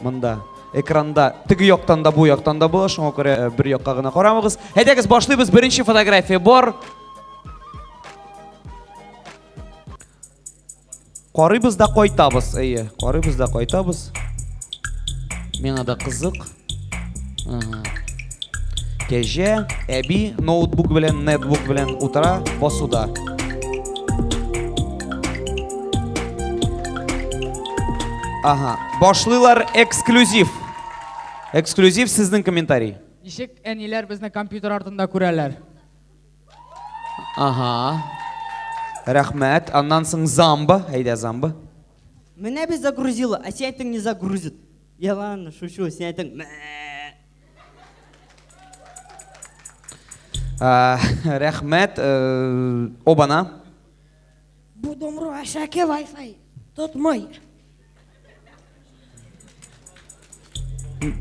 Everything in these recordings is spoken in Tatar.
Монда экранда теге яктан да бу яктан да була, шуңа күрә э, бер якка гына карамагыз. Әйдәгез, башлыйбыз. Беренче фотография бар. Карыйбыз да кайтабыз. Әйе, карыйбыз да кайтабыз. Миңа да кызык. Ага. Кәҗә, әби ноутбук белән, нетбук белән утыра басуда. Ага, башлыйлар эксклюзив. Эксклюзив сезнең комментарий. Ничек әниләр безне компьютер артында күрәләр? Ага. Рәхмәт. Аннан соң замба, әйдә замба. Менә без загрузила, а синятың не загрузит. Ялан, шушу, синятың. Ә, рәхмәт, э, обана. Бу домру әшәке Wi-Fi тотмый.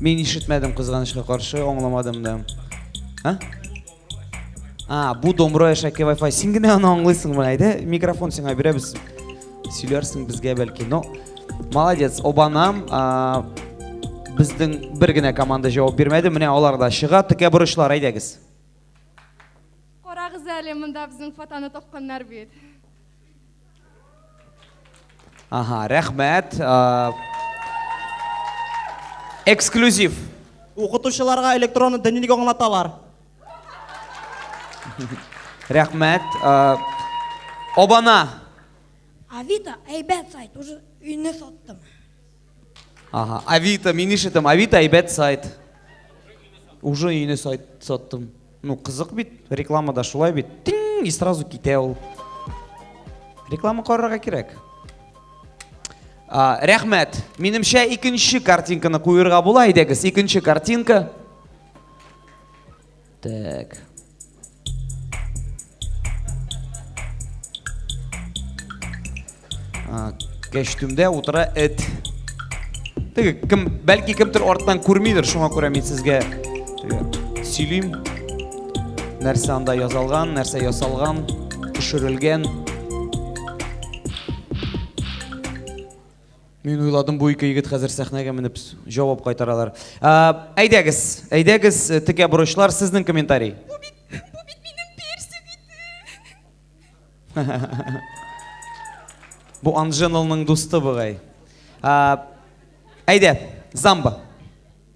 Мин ишетмәдем кызганычка каршы, аңламадым да. А? А, бу домбыра яшәке Wi-Fi. Син генә аны аңлыйсың менә, әйдә, микрофон сиңа бирәбез. Сөйләрсең безгә бәлки. Но молодец, обанам. А, безнең бер генә команда җавап бирмәде. Менә алар да чыга, текә бурычлар, әйдәгез. Карагыз әле, монда безнең фотоны токканнар бит. Ага, рәхмәт. Эксклюзив. Укытучыларга электронный дневник аңлаталар. Рәхмәт. Обана. Авито әйбәт сайт, уже өйне саттым. Ага, Авито, мин ишетем, Авито әйбәт сайт. Уже өйне сайт саттым. Ну, кызык бит, рекламада шулай бит. Тиң, и сразу китә ул. Реклама карарга кирәк. А, рәхмәт. Минемчә икенче картинканы куерга була, әйдәгез, икенче картинка. Так. Кәштүмдә утыра эт. Теге кем, бәлки кемдер арттан күрмидер, шуңа күрә мин сезгә теге сөйлим. Нәрсә анда язалган, нәрсә ясалган, төшерелгән. Мин уйладым, бу ике егет хәзер сәхнәгә менеп җавап кайтаралар. Әйдәгез, әйдәгез, текә бурычлар, сезнең комментарий. Бу бит, бу бит минем персик иде. Бу Анженалның дусты бугай. Әйдә, замба.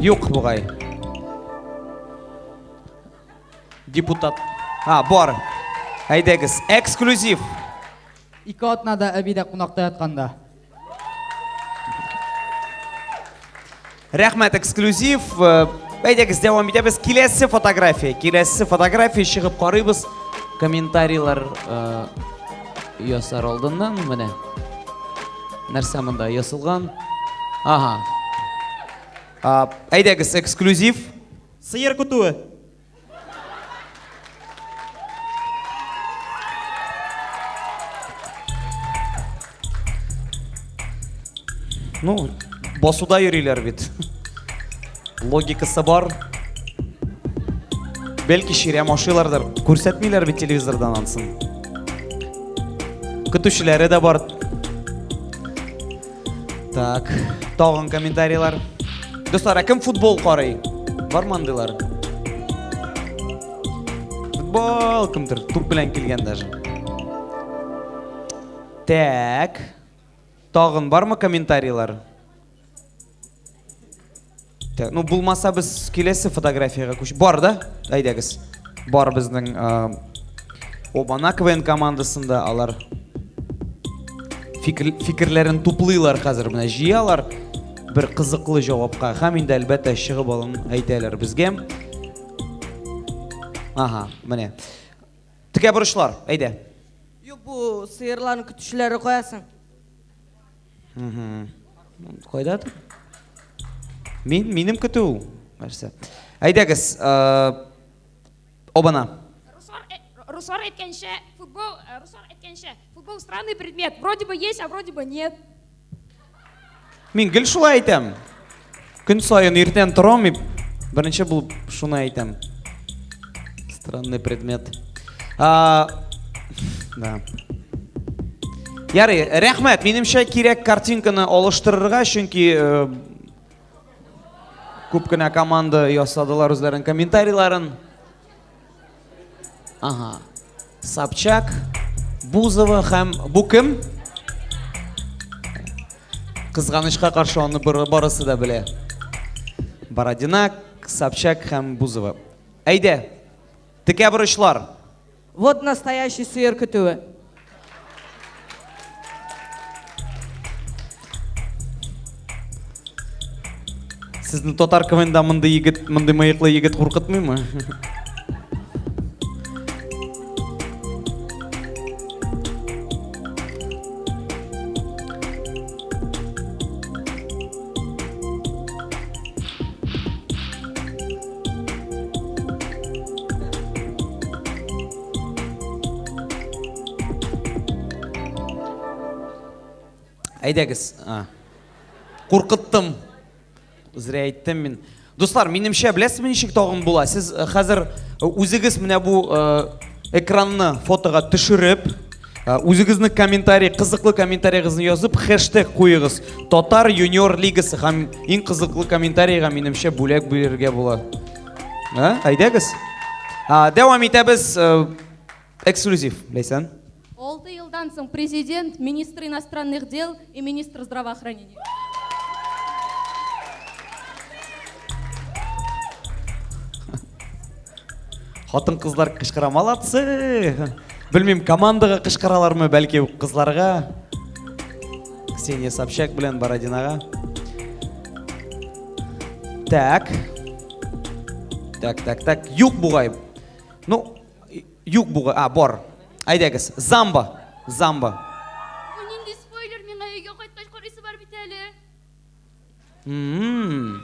Юк бугай. Депутат. А, бар. Әйдәгез, эксклюзив. Ике атнада әби дә кунакта ятканда. Рәхмәт, эксклюзив. Әйдәгез, дәвам итәбез. Киләсе фотография. Киләсе фотография чыгып карыйбыз. Комментарийлар ясар алдыннан менә. Нәрсә монда ясалган? Ага. Әйдәгез, эксклюзив. Сыер көтүе. Ну, басуда йөриләр бит. Логикасы бар. Бәлки ширә машилардыр. Күрсәтмиләр бит телевизордан ансын. Көтүчеләре дә бар. Так, тагын комментарийлар. Дуслар, кем футбол карый? Бар мандылар. Футбол кемдер туп белән килгән даже. Так. Тагын бармы комментарийлар? Так, ну булмаса без киләсе фотографиягә күч. Бар да? Әйдәгез. Бар безнең Обана КВН командасында алар фикер, фикерләрен туплыйлар хәзер менә җыялар бер кызыклы җавапка һәм инде әлбәттә чыгып алын әйтәләр безгә ага менә текә борычлар әйдә юк бу сыерларны көтүчеләре каясың Кайда? Мин, минем көтү. Нәрсә? Әйдәгез, обана. Руслар әйткәнчә, футбол, руслар әйткәнчә, футбол странный предмет. Вроде бы есть, а вроде бы нет. Мин гел шулай әйтәм. Көн саен иртән торам мин. Беренче булып шуны әйтәм. Странный предмет. А, да. Ярый, рәхмәт. Минемчә кирәк картинканы алыштырырга, чөнки э, күп кенә команда ясадылар үзләренең комментарийларын. Ага. Собчак, Бузова һәм бу кем? Кызганычка каршы аны барысы да белә. Бородина, Собчак һәм Бузова. Әйдә. Текә бурычлар. Вот настоящий сыер көтүе. Сезне татар КВНда мондый егет, мондый мыеклы егет куркытмыймы? Әйдәгез. Куркыттым. Зря әйттем мин. Дуслар, минемчә, беләсезме ничек тагын була? Сез э, хәзер э, үзегез менә бу э, экранны фотога төшереп, үзегезнең комментарий, кызыклы комментарийгызны язып, хэштег куегыз. Татар юниор лигасы һәм иң кызыклы комментарийга минемчә бүләк бирергә була. Ә? Әйдәгез. А, дәвам итәбез. Э, эксклюзив, Ләйсән. Алты елдан соң президент, министр иностранных дел и министр здравоохранения. Хатын кызлар кычкыра, молодцы! Белмим, командаға кычкыралармы, бәлки кызларга. Ксения Собчак белән Бородинага. Так. Так, так, так. Юк бугай. Ну, юк бугай. А, бор. Айдагыз. Замба. Замба. Нинди спойлер миңа өйгә кайткач карыйсы бар бит әле. Мм.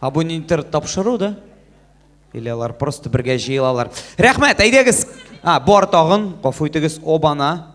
А бу нинтер тапшыру да? Или алар просто бергә җыелалар. Рәхмәт, әйдәгез. А, бор тагын. Гафу итегез, обана.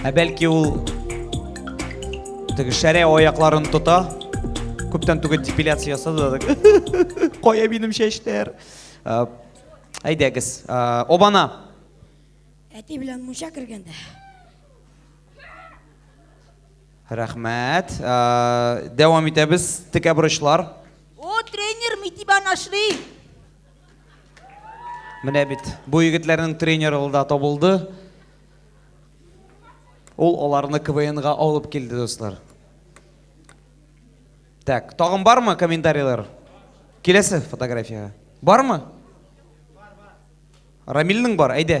Ә бәлки ул теге шәрә аякларын тота. Күптән түгел депиляция ясады. Кая минем чәчләр? Әйдәгез, обана. Әти белән мунча кергәндә. Рәхмәт. Ә, Дәвам итәбез. Текә бурычлар. О, тренер Митиба нашли. Менә бит бу егетләрнең тренеры да табылды. Ул аларны КВНга алып килде, дуслар. Так, тагын бармы комментарийлар? Киләсе фотографиягә. Бармы? Бар, бар. Рамилнең бар, әйдә.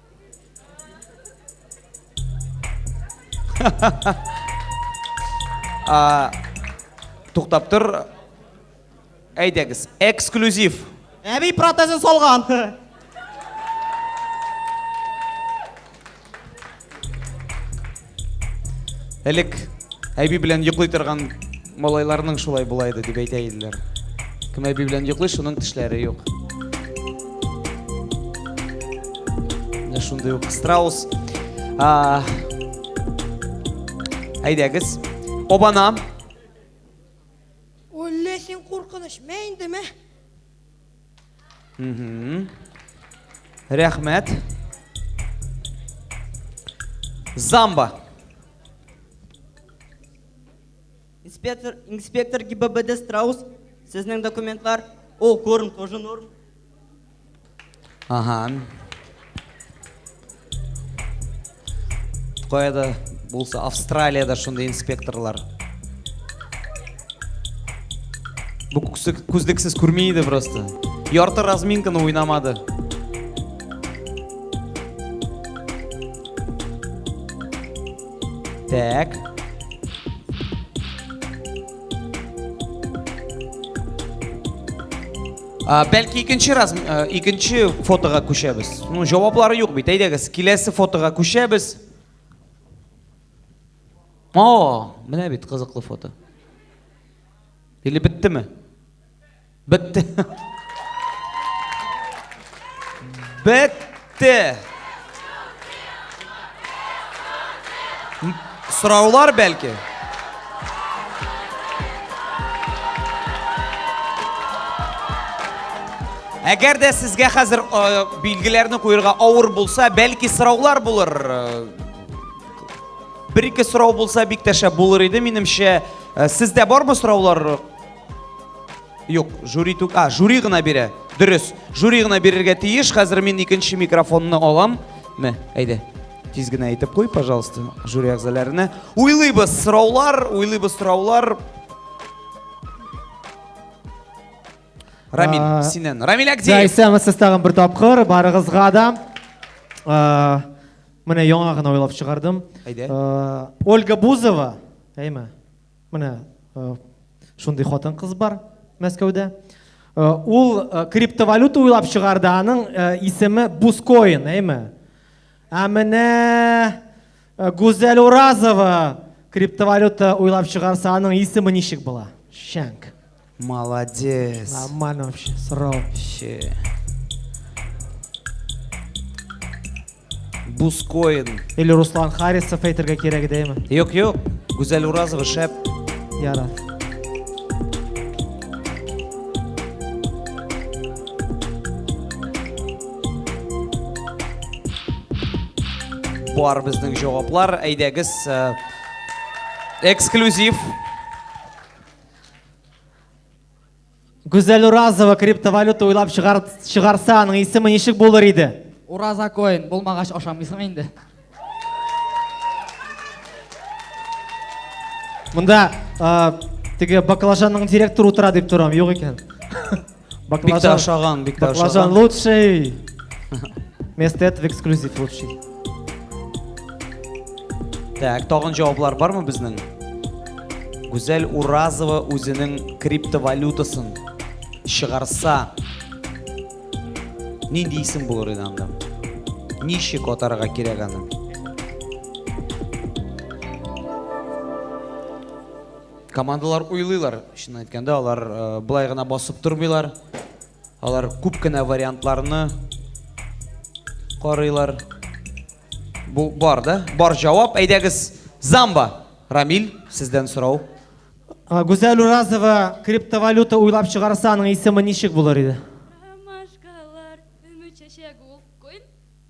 Туктап тор. Әйдәгез, эксклюзив. Әби протезын салган. Элек әби белән йоклый торган малайларның шулай була иде дип әйтә иделәр. Кем әби белән йоклый, шуның тешләре юк. Менә шундый ук страус. А, әйдәгез, обана. Үлле син куркыныч, мәйендеме? Рәхмәт. Замба. Инспектор, инспектор ГИБДД Страус, сезнең документлар. О, корм, тоже норм. Ага. Кая да булса Австралиядә шундый инспекторлар. Бу күзлексез күрми иде просто. Ярты разминканы уйнамады. Так. Бәлки икенче раз икенче фотога күчәбез. Ну, җаваплары юк бит. Әйдәгез, киләсе фотога күчәбез. О, менә бит кызыклы фото. Или биттеме? Битте. Бетте. Те. Сораулар бәлки. Әгәр дә сезгә хәзер э, билгеләрне куерга авыр булса, бәлки сораулар булыр. Бер-ике сорау булса бик тәшә булыр иде, минемчә. Э, сездә бармы сораулар? Юк, жюри түк. А, жюри гына бирә. Дөрес. Жюри гына бирергә тиеш. Хәзер мин икенче микрофонны алам. Мә, әйдә. Тиз генә әйтеп куй, пожалуйста, жюри әгъзаларына. Уйлыйбыз сораулар, уйлыйбыз сораулар. Рамил, а, синен. Рамил Акдеев. Да, исәмез сез тагын бер тапкыр. Барыгызга да. А, менә яңа гына уйлап чыгардым. Әйдә. Ольга Бузова, әйме? Менә шундый хатын-кыз бар Мәскәүдә. Ул криптовалюта уйлап чыгарды, аның исеме Бускоин, әйме? Ә менә Гүзәл Уразова криптовалюта уйлап чыгарса, аның исеме ничек була? Шәңк. Молодец. Ламан вообще, сром. Вообще. Бускоин. Или Руслан Харисов әйтергә кирәк идеме? Юк, юк. Гүзәл Уразова шәп. Яра. Бар безнең җаваплар. Әйдәгез э, эксклюзив Гүзәл Уразова криптовалюта уйлап чыгар, чыгарса, аның исеме ничек булыр иде? Ураза коин булмагач ашамыйсың инде. Монда теге баклажанның директоры утыра дип торам, юк икән. Баклажан ашаган, бик тә ашаган. лучший. Место это в эксклюзив лучший. Так, тагын җаваплар бармы безнең? Гүзәл Уразова үзенең криптовалютасын чыгарса, нинди исем булыр иде анда? Ничек атарга кирәк аны? Командалар уйлыйлар, чынын әйткәндә, алар э, былай гына басып тормыйлар. Алар күп кенә вариантларны карыйлар. Бу бар да? Бар җавап. Әйдәгез, Замба. Рамиль, сездән сорау. Гүзәл Уразова криптовалюта уйлап чыгарса, аның исеме ничек булыр иде?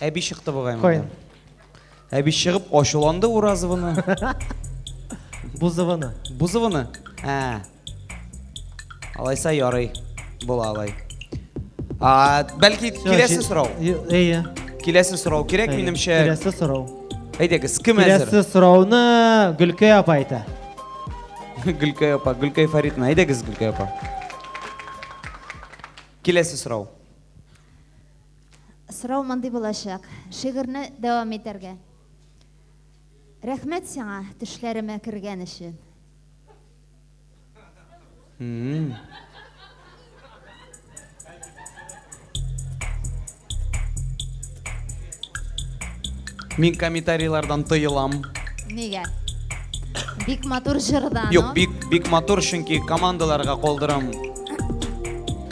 Әби чыкты бугай монда. Әби чыгып ачуланды Уразованы. Бузованы. Бузованы? Ә. Алайса ярый. Була алай. А, бәлки киләсе сорау. Әйе. Киләсе сорау кирәк минемчә. Киләсе сорау. Әйдәгез, кем әзер? Киләсе сорауны Гөлкәй апа әйтә. Гөлкәй апа, Гөлкәй Фаритна, әйдәгез Гөлкәй апа. Киләсе сорау. Сорау мондый булачак, шигырьне дәвам итәргә. Рәхмәт сиңа төшләремә кергән өчен. Мин комментарийлардан тыелам. Нигә? Бик матур җырдан. Юк, бик, бик матур, чөнки командаларга калдырам.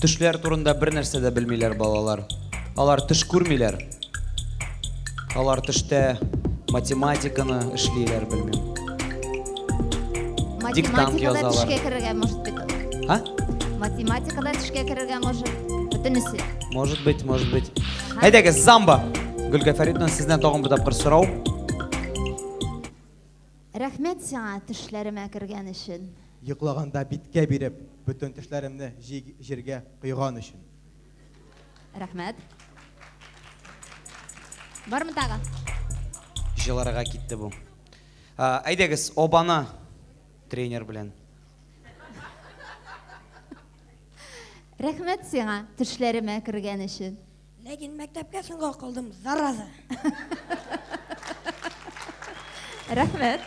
Төшләр турында бер нәрсә дә белмиләр балалар. Алар төш күрмиләр. Алар төштә математиканы эшлиләр, белмим. Диктант язалар. Математикада төшкә керергә может быть. А? Математикада төшкә керергә может. Бөтенесе. Может быть, может быть. Әйдәгез, замба. Гөлгә Фәридовна, сездән тагын бер тапкыр сорау. Рәхмәт сиңа төшләремә кергән өчен. Йоклаганда биткә биреп, бөтен төшләремне җиргә койган өчен. Рәхмәт. Бармы тагы? Җылырага китте бу. Әйдәгез, обана тренер белән. Рәхмәт сиңа төшләремә кергән өчен. Ләкин мәктәпкә соңга калдым, зараза. Рәхмәт.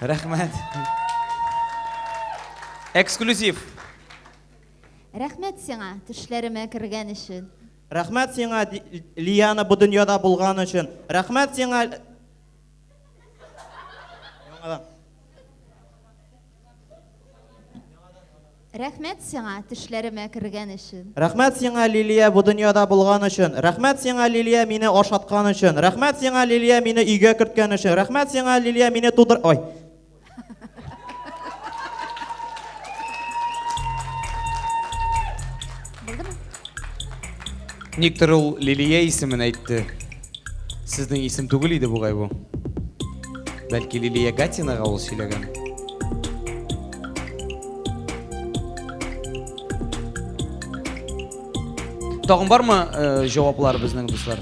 Рәхмәт. Эксклюзив. Рәхмәт сиңа, төшләремә кергән өчен. Рәхмәт сиңа, Лияна, бу дөньяда булган өчен. Рәхмәт сиңа. Рәхмәт сиңа, төшләремә кергән өчен. Рәхмәт сиңа, Лилия, бу дөньяда булган өчен. Рәхмәт сиңа, Лилия, мине ашаткан өчен. Рәхмәт сиңа, Лилия, мине өйгә керткән өчен. Рәхмәт сиңа, Лилия, мине тудыр... Ой. Булдымы? Никтер ул Лилия исемен әйтте. Сезнең исем түгел иде бугай бу. Бәлки Лилия Гатинага ул сөйләгән. Тагын бармы э, җаваплар безнең дуслар?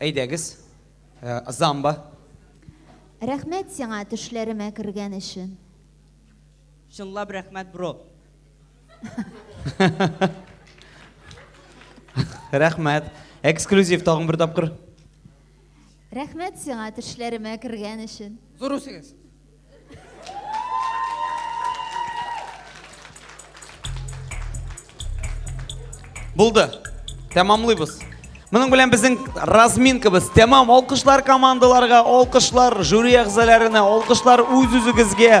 Әйдәгез, Замба. Рәхмәт сиңа төшләремә кергән өчен. Чынлап рәхмәт, бро. Рәхмәт. Эксклюзив тагын бер тапкыр. Рәхмәт сиңа төшләремә кергән өчен. Зур үсегез. Булды. Тәмамлыйбыз. Моның белән безнең разминкабыз тәмам. Алкышлар командаларга, алкышлар жюри әгъзаларына, алкышлар үз-үзегезгә.